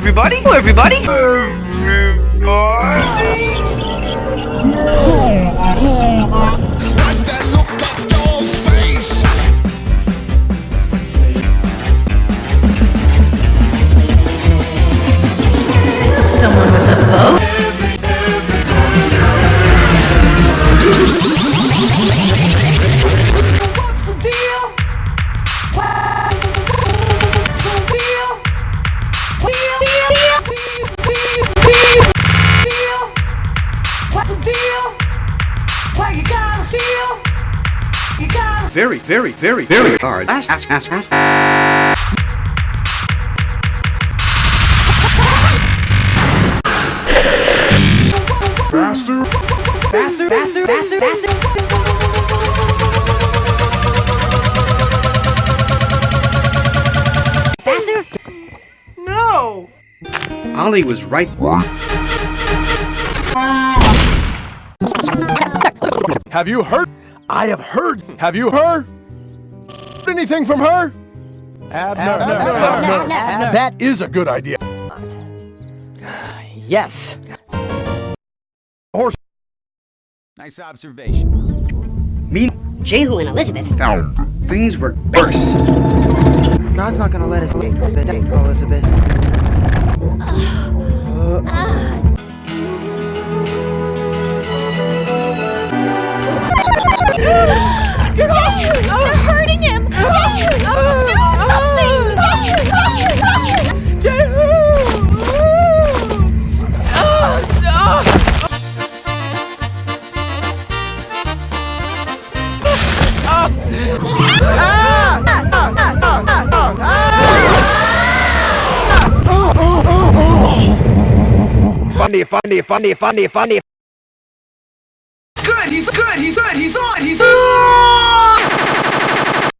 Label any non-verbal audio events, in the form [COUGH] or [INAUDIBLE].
everybody! Hello, everybody! Why you gotta steal? You gotta Very, very, very, very hard. Ask, ask, ask, ask. Faster! Faster, faster, faster, faster. Faster? No! Ollie was right. [LAUGHS] Have you heard? I have heard. Have you heard anything from her? Abner, That is a good idea. Yes. Horse. Nice observation. Me Jehu and Elizabeth. found things were worse. God's not gonna let us escape, Elizabeth. Jehu! Funny, funny, funny, funny, funny. Good, he's good, he's good, he's on, he's on!